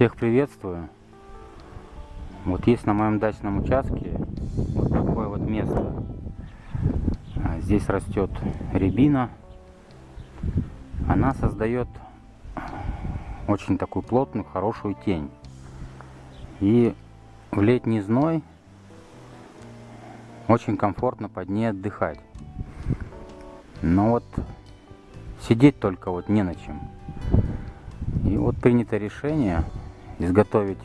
Всех приветствую. Вот есть на моем дачном участке вот такое вот место. А, здесь растет рябина. Она создает очень такую плотную, хорошую тень. И в летний зной очень комфортно под ней отдыхать. Но вот сидеть только вот не на чем. И вот принято решение изготовить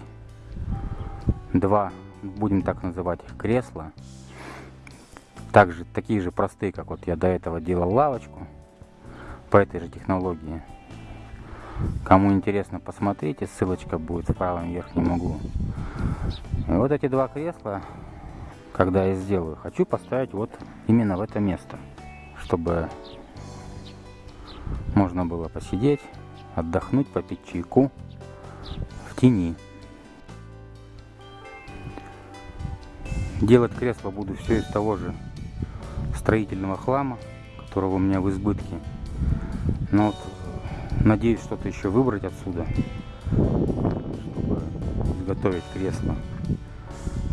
два, будем так называть их, кресла. Также такие же простые, как вот я до этого делал лавочку по этой же технологии. Кому интересно, посмотрите, ссылочка будет в правом верхнем углу. И вот эти два кресла, когда я сделаю, хочу поставить вот именно в это место, чтобы можно было посидеть, отдохнуть, попить чайку тени. Делать кресло буду все из того же строительного хлама, которого у меня в избытке. Но вот надеюсь что-то еще выбрать отсюда, чтобы изготовить кресло.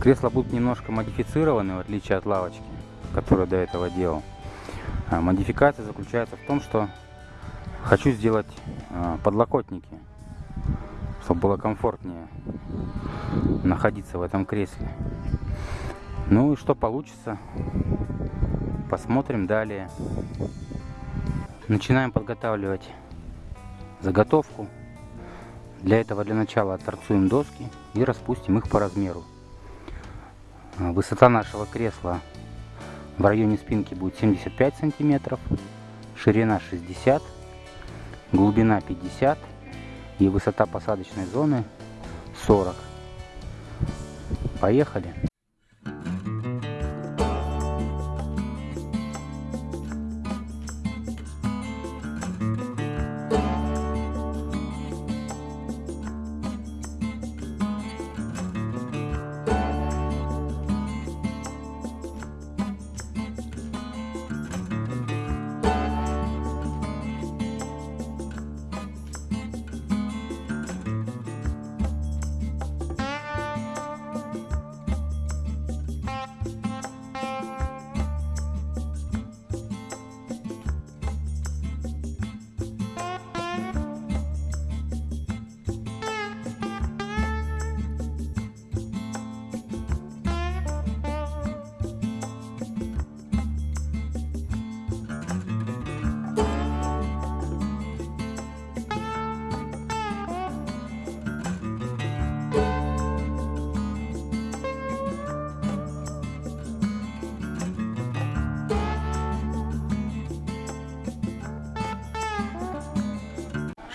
Кресла будут немножко модифицированы, в отличие от лавочки, которую до этого делал. А модификация заключается в том, что хочу сделать а, подлокотники, чтобы было комфортнее находиться в этом кресле. Ну и что получится, посмотрим далее. Начинаем подготавливать заготовку. Для этого для начала отторцуем доски и распустим их по размеру. Высота нашего кресла в районе спинки будет 75 сантиметров, ширина 60, глубина 50 и высота посадочной зоны 40. Поехали!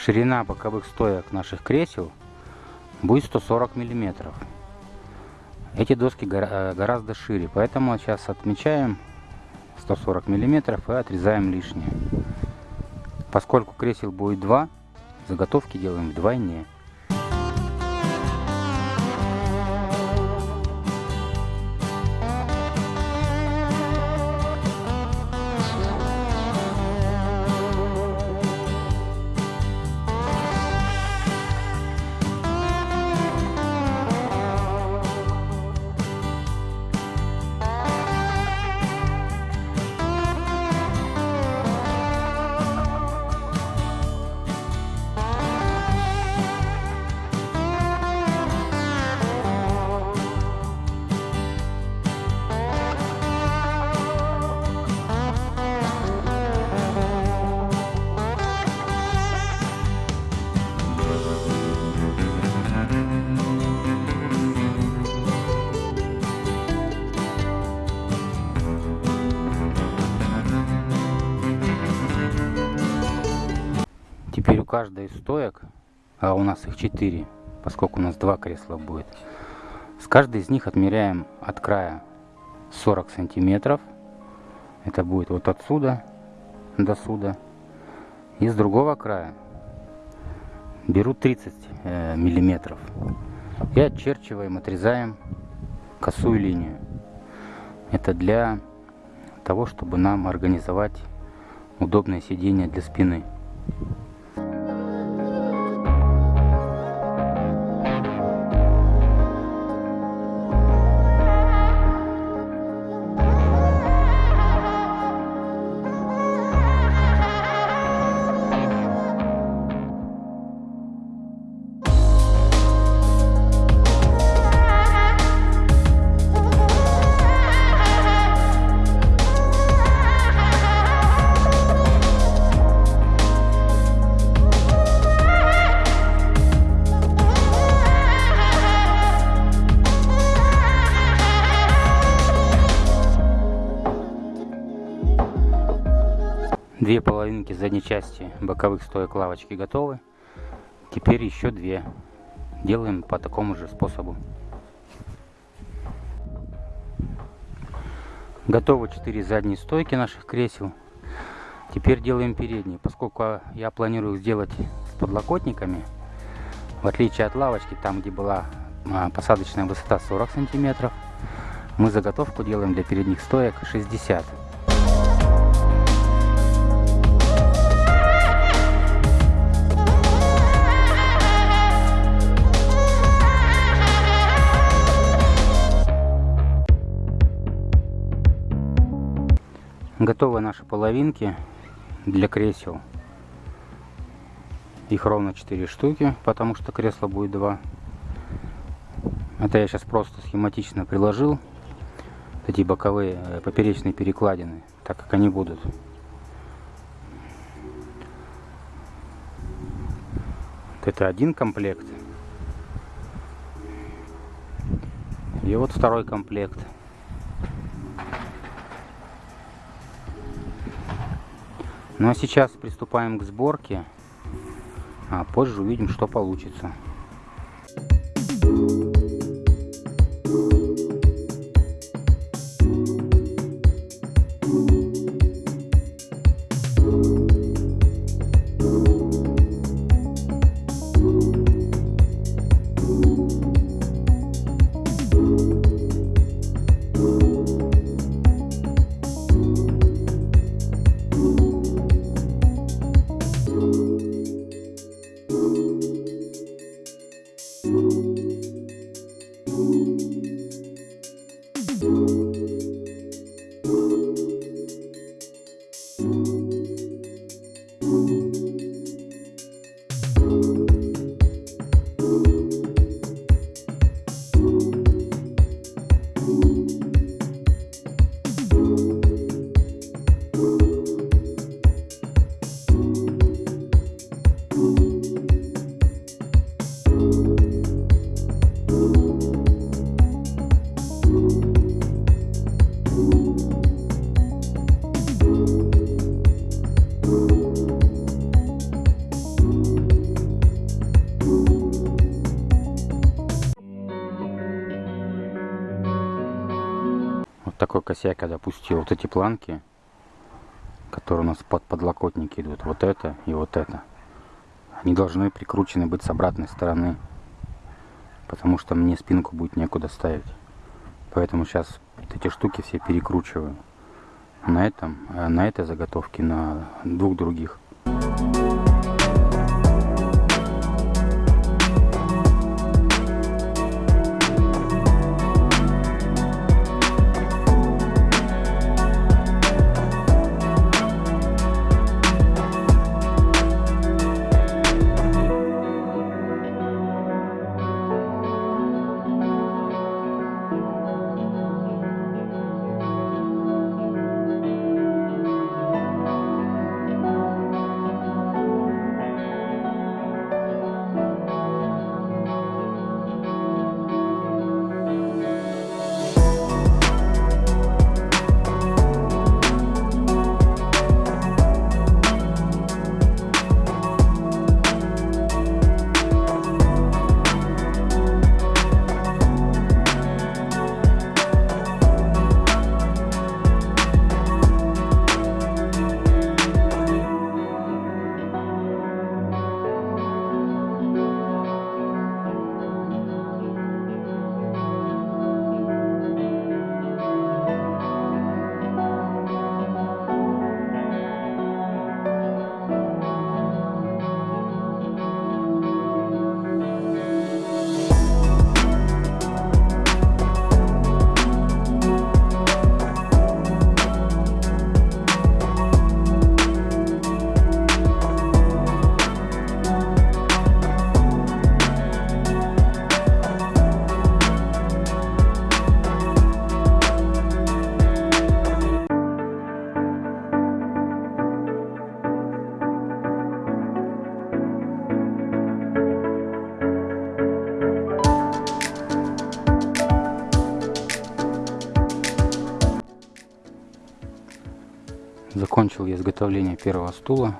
Ширина боковых стоек наших кресел будет 140 миллиметров. Эти доски э, гораздо шире, поэтому сейчас отмечаем 140 миллиметров и отрезаем лишнее. Поскольку кресел будет два, заготовки делаем вдвойне. Каждой из стоек, а у нас их 4, поскольку у нас два кресла будет, с каждой из них отмеряем от края 40 сантиметров. Это будет вот отсюда до сюда. И с другого края беру 30 э, миллиметров. И отчерчиваем, отрезаем косую линию. Это для того, чтобы нам организовать удобное сиденье для спины. Две половинки задней части боковых стоек лавочки готовы. Теперь еще две. Делаем по такому же способу. Готовы 4 задние стойки наших кресел. Теперь делаем передние. Поскольку я планирую сделать с подлокотниками, в отличие от лавочки, там где была а, посадочная высота 40 сантиметров, мы заготовку делаем для передних стоек 60 Готовы наши половинки для кресел. Их ровно 4 штуки, потому что кресло будет 2. Это я сейчас просто схематично приложил. Эти боковые э, поперечные перекладины, так как они будут. Это один комплект. И вот второй комплект. Ну а сейчас приступаем к сборке, а позже увидим, что получится. Я допустил. Вот эти планки, которые у нас под подлокотники идут, вот это и вот это, они должны прикручены быть с обратной стороны, потому что мне спинку будет некуда ставить. Поэтому сейчас эти штуки все перекручиваю на этом, э, на этой заготовке, на двух других. Закончил я изготовление первого стула.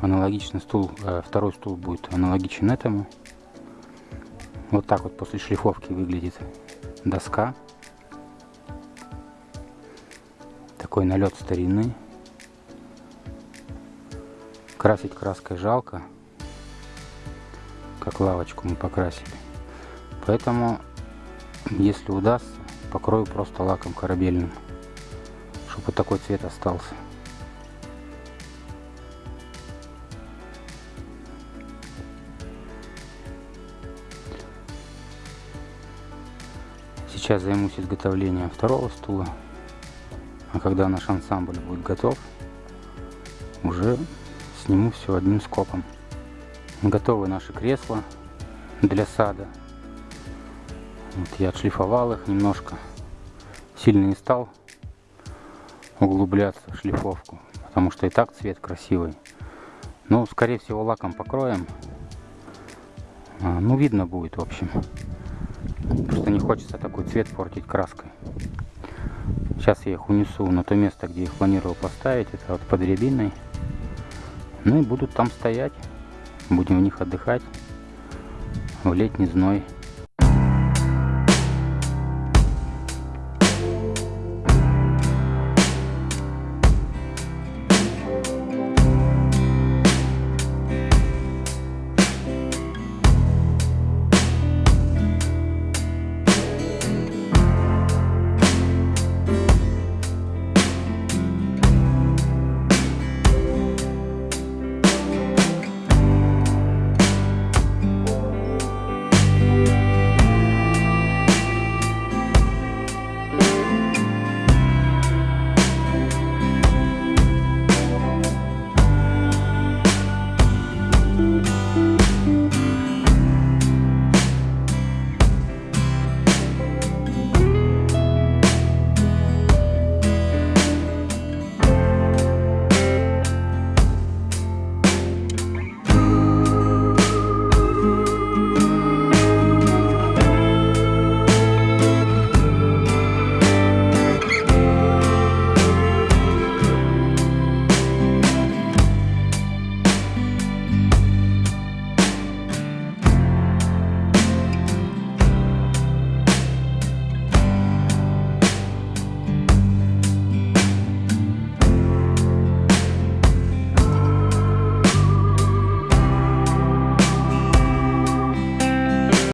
Аналогичный стул, э, второй стул будет аналогичен этому. Вот так вот после шлифовки выглядит доска. Такой налет старины. Красить краской жалко. Как лавочку мы покрасили. Поэтому, если удастся, покрою просто лаком корабельным. Чтобы вот такой цвет остался. Сейчас займусь изготовлением второго стула. А когда наш ансамбль будет готов, уже сниму все одним скопом. Готовы наши кресла для сада. Вот я отшлифовал их немножко. Сильно не стал углубляться в шлифовку, потому что и так цвет красивый. Ну, скорее всего, лаком покроем. А, ну, видно будет, в общем. Просто не хочется такой цвет портить краской. Сейчас я их унесу на то место, где их планировал поставить. Это вот под рябиной. Ну и будут там стоять. Будем в них отдыхать в летний зной.